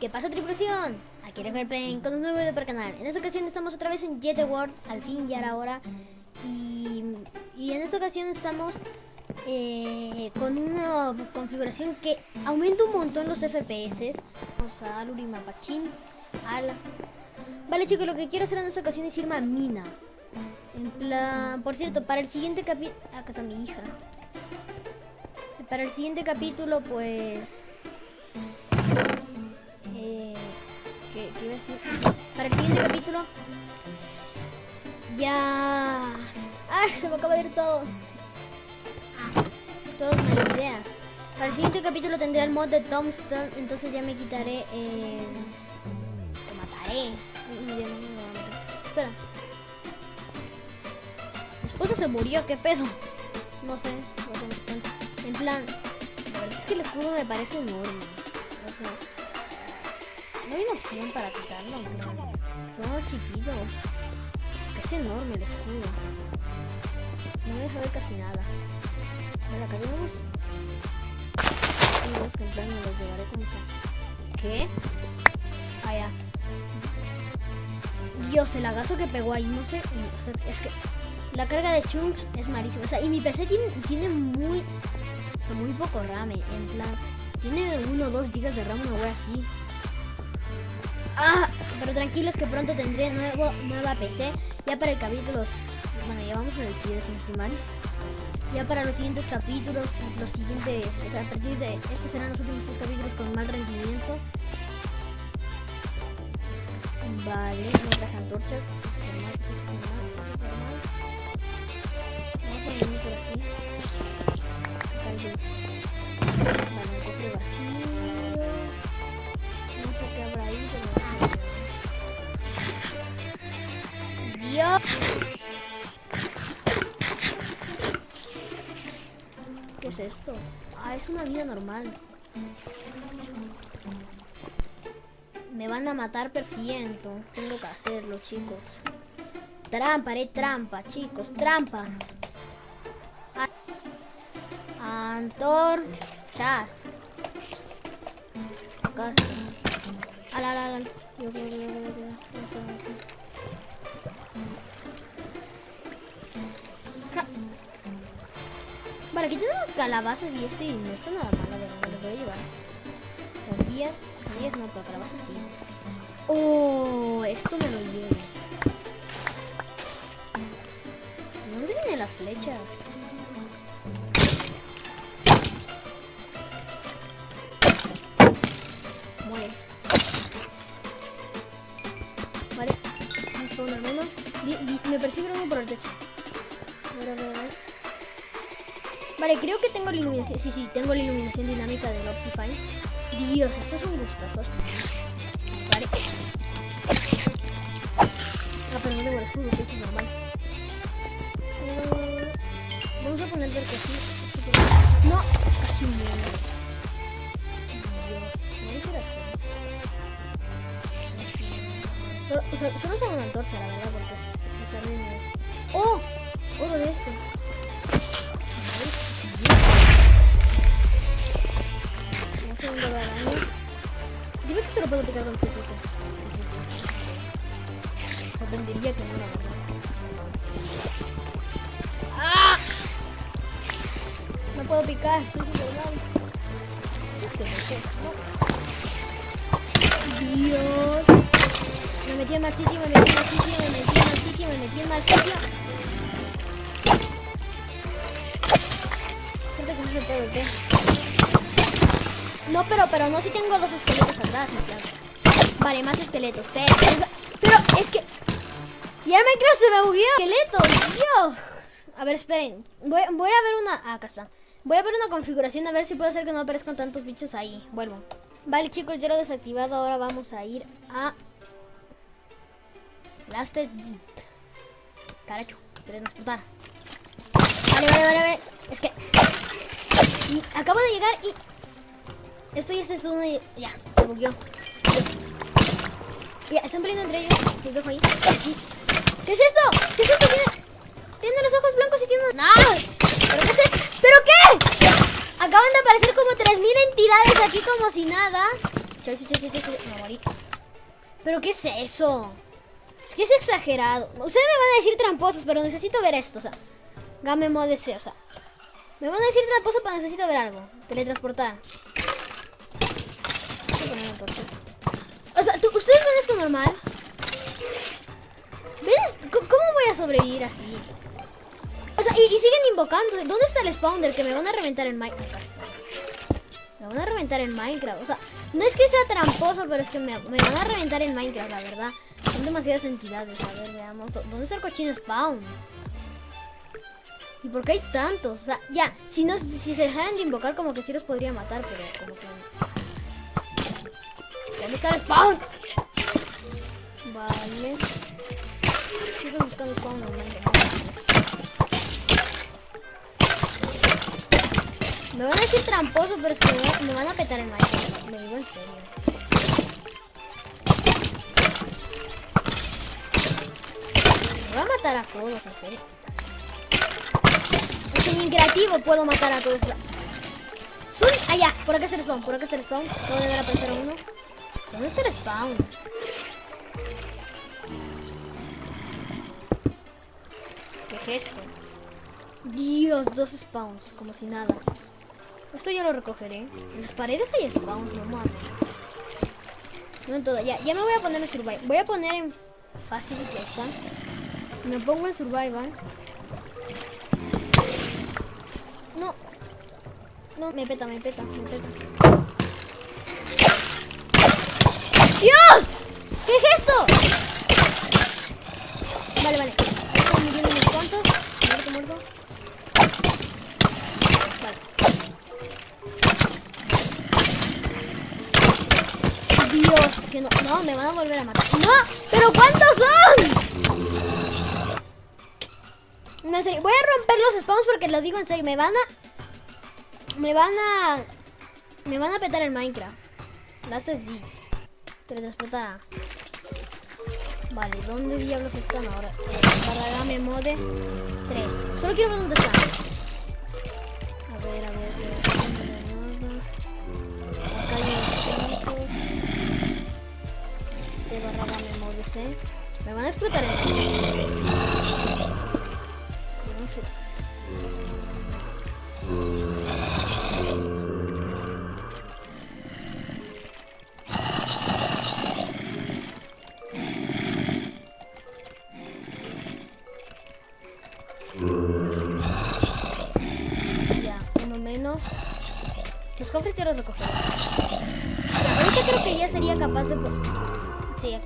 ¿qué pasa tripulación? Aquí es Plane con un nuevo video para el canal. En esta ocasión estamos otra vez en Jet World, al fin ya era hora. Y, y en esta ocasión estamos eh, con una configuración que aumenta un montón los FPS. Vamos a Aluri Mapachín. Ala. Vale chicos, lo que quiero hacer en esta ocasión es irme a Mina. En plan, por cierto, para el siguiente capítulo... Acá está mi hija. Para el siguiente capítulo, pues... Para el siguiente capítulo... Ya... ¡Ay! Se me acaba de ir todo. Todas mis ideas. Para el siguiente capítulo tendré el mod de Tombstone, entonces ya me quitaré... Eh... Mataré. Espera. Mi esposo se murió, ¿qué pedo? No sé. En plan, la verdad es que el escudo me parece enorme. Sea, no hay una opción para quitarlo, pero es más chiquito. Es enorme el escudo. No me deja ver casi nada. Vale, acá tenemos. Tenemos que entrar, me los llevaré como sea. ¿Qué? Ah, ya. Dios, el agazo que pegó ahí, no sé. O sea, es que la carga de chunks es malísima. O sea, y mi PC tiene, tiene muy muy poco RAM, en plan, tiene 1 o 2 GB de RAM, una wea así. Ah, pero tranquilos que pronto tendré nuevo, nueva PC, ya para el capítulo, bueno, ya vamos el 7 si no estoy mal. Ya para los siguientes capítulos, los siguientes, a partir de, estos serán los últimos tres capítulos con más rendimiento. Vale, no antorchas. Ah, es una vida normal. Me van a matar perfiento. Tengo que hacerlo, chicos. Trampa, haré trampa, chicos. Trampa. Antor Chas. Ala, ala, ala. Yo, Vale, aquí tenemos calabazas y esto y no está nada malo, pero me lo a llevar. Sandías, sandías no, pero calabazas sí. Oh, esto me lo llevo. ¿De dónde vienen las flechas? Me persigue uno por el techo. Vale, creo que tengo la iluminación. Sí, sí, tengo la iluminación dinámica del Optifine. Dios, esto es un gustazo. Vale. Ah, pero no tengo el escudo, eso es normal. Uh, vamos a poner que así. No, casi muero. Dios, no ser así. Solo, solo, solo usar una antorcha, la verdad, porque es ¡Oh! Oro de este. Vamos a un daño. Dime que se lo puedo picar con secreto. Sí, sí, sí. sí. Sorprendería que no, la verdad. ¡Ah! No puedo picar, estoy sin. ¿Qué es esto? No. Dios. Me metí en mal sitio, me metí en mal sitio, me metí en mal sitio, me metí en mal sitio. No, pero, pero no si tengo dos esqueletos atrás, claro. Vale, más esqueletos. Pero, pero es que... Y el Minecraft se me bugueó. Esqueletos, Dios. A ver, esperen. Voy, a ver una... Ah, acá está. Voy a ver una configuración a ver si puedo hacer que no aparezcan tantos bichos ahí. Vuelvo. Vale, chicos, ya lo he desactivado. Ahora vamos a ir a Blasted Deep. Caracho, transportar. Vale, vale, vale, vale. Es que... Acabo de llegar y... Esto ya es y... Ya, se bugueó. Ya, están peleando entre ellos. Los dejo ahí. ¿Qué es esto? ¿Qué es esto? Tiene... Los ojos blancos y tiene... ¡No! ¿Pero qué ¿Pero qué? Acaban de aparecer como 3.000 entidades aquí como si nada. Chau, chau, chau, chau, chau. Me morí. ¿Pero qué es eso? Es que es exagerado. Ustedes me van a decir tramposos, pero necesito ver esto, o sea. Game Mode C, o sea. Me van a decir tramposo, pero necesito ver algo. Teletransportar. O sea, ¿tú- ¿ustedes ven esto normal? C- ¿Cómo voy a sobrevivir así? O sea, y, siguen invocando. ¿Dónde está el spawner? Que me van a reventar en Minecraft. Me van a reventar en Minecraft. O sea, no es que sea tramposo, pero es que me, van a reventar en Minecraft, la verdad. Son demasiadas entidades. A ver, veamos. ¿Dó- ¿Dónde está el cochino spawn? ¿Y por qué hay tantos? O sea, ya, si, no, si se dejaran de invocar, como que sí los podría matar, pero como que. ¿Dónde está el spawn? Vale. Sigo buscando spawn Minecraft. Me van a decir tramposo, pero es que me, va- me van a petar en Minecraft. Lo digo en serio. Me voy a matar a todos, en serio. Es que ni en creativo puedo matar a todos. Son allá, por acá está el spawn, por acá está el spawn. Puedo deber aparecer uno. ¿Dónde está el spawn? ¿Qué gesto? Dios, dos spawns, como si nada. Esto ya lo recogeré. En las paredes hay spawns, no mames. No en todo. Ya, ya me voy a poner en survival. Voy a poner en fácil, ya está. Me pongo en survival. No, me peta, me peta, me peta. ¡Dios! ¿Qué es esto? Vale, vale. Están muriendo unos cuantos. Muerto, muerto. Vale. Dios, que no, no, me van a volver a matar. ¡No! ¿Pero cuántos son? No, en serio, voy a romper los spawns porque lo digo en serio. Me van a... Me van a... Me van a petar el Minecraft. Las digs. Teletransportar a... Vale, ¿dónde diablos están ahora? Para Game Mode 3. Solo quiero ver dónde están. A ver, a ver, a ver. Acá hay unos puntos. Este barra Game Mode C. Me van a explotar el no sé.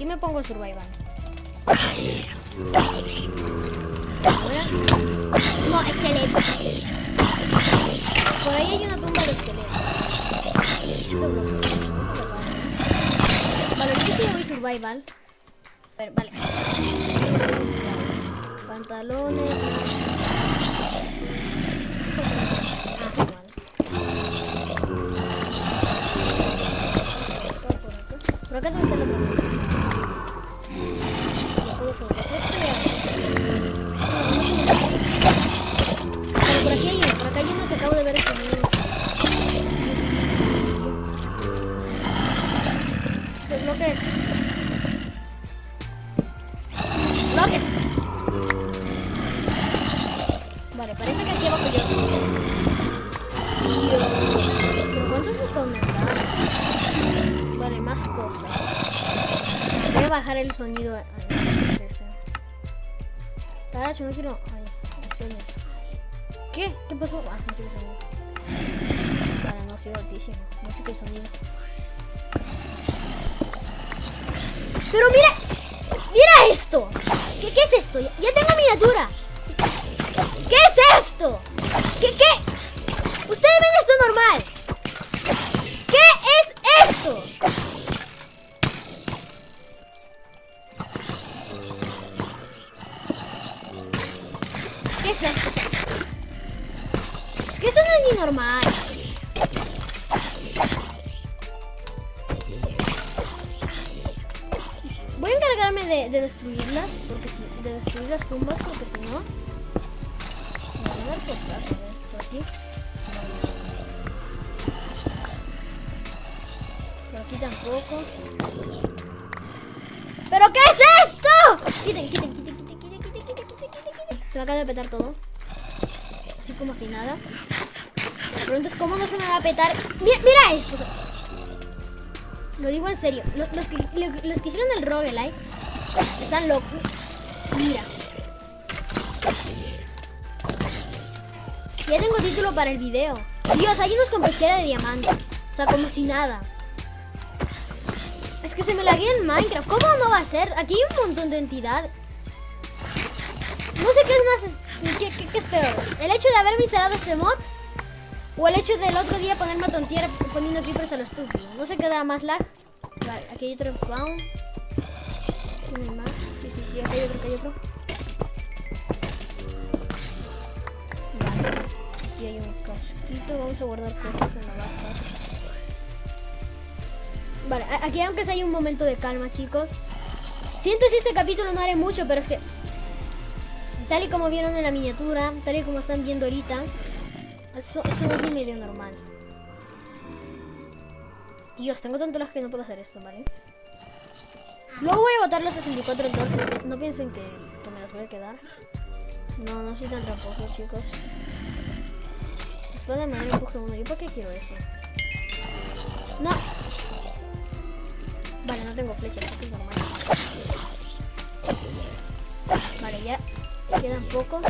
Aquí me pongo survival. No, esqueleto. Por ahí hay una tumba de esqueletos. Vale, yo sí voy survival. Ver, vale. Pantalones. Ah. Por acá debe la otra. La Vale, parece que aquí abajo yo. Dios. ¿Pero cuántos hay? Vale, más cosas. Voy a bajar el sonido. a- a- Taracho, no quiero. Ay, opciones. ¿Qué? ¿Qué pasó? Ah, música y sonido. Vale, no, sigo altísimo. Música y sonido. Pero mira, mira esto. ¿Qué, es esto? Ya tengo miniatura. ¿Qué es esto? ¿Qué, qué? Ustedes ven esto normal. ¿Qué es esto? ¿Qué es esto? Es que esto no es ni normal. Voy a encargarme de, de destruirlas, porque si, de destruir las tumbas, porque si no, por aquí. Por Aquí tampoco. ¿Pero qué es esto? Quiten, quiten, quiten, quiten, quiten, quiten, quiten, quiten, quiten. Se me acaba de petar todo. Así como si nada. Me preguntas cómo no se me va a petar. Mira, mira esto. Lo digo en serio. Los, los que, los que hicieron el roguelike están locos. Mira. Ya tengo título para el video. Dios, hay unos con pechera de diamante. O sea, como si nada. Es que se me laguea en Minecraft. ¿Cómo no va a ser? Aquí hay un montón de entidades. No sé qué es más... ¿Qué, qué, es peor? ¿El hecho de haberme instalado este mod? ¿O el hecho del otro día ponerme a tontear poniendo creepers a lo estúpido? No sé qué dará más lag. Vale, aquí hay otro spawn. Sí, sí, sí, aquí hay otro, aquí hay otro. Aquí hay un casquito. Vamos a guardar cosas en la baja. Vale, aquí aunque sea hay un momento de calma, chicos. Siento si este capítulo no haré mucho, pero es que... Tal y como vieron en la miniatura, tal y como están viendo ahorita, eso, eso no medio normal. Dios, tengo tanto las que no puedo hacer esto, ¿vale? Luego voy a botar las 64 entonces. No piensen que, que me las voy a quedar. No, no soy tan tramposo, chicos. Espada de empuje uno. ¿Yo por qué quiero eso? No. Vale, no tengo flechas, eso es normal. Vale, ya quedan pocos.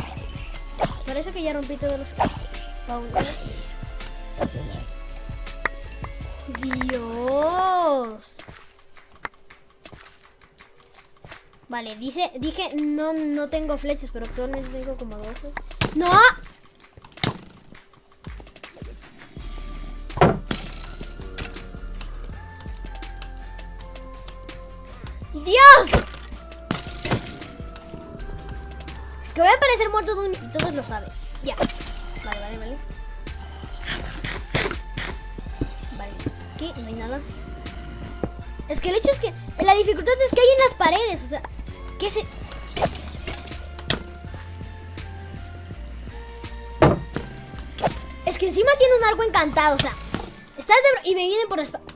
Parece que ya rompí todos los spawners. Dios. Vale, dice, dije no, no tengo flechas, pero actualmente tengo como 12. ¡No! Lo. Ya. Vale, vale, vale. Vale. Aquí no hay nada. Es que el hecho es que... La dificultad es que hay en las paredes. O sea, ¿qué se...? Es que encima tiene un arco encantado. O sea, estás de... Y me vienen por la espalda.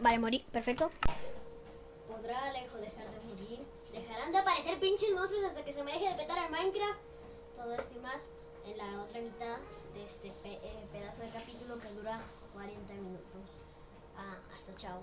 Vale, morí. Perfecto. ¿Podrá Alejo dejar de morir? ¿Dejarán de aparecer pinches monstruos hasta que se me deje de petar el Minecraft? Todo esto y más en la otra mitad de este eh, pedazo de capítulo que dura 40 minutos. Ah, hasta chao.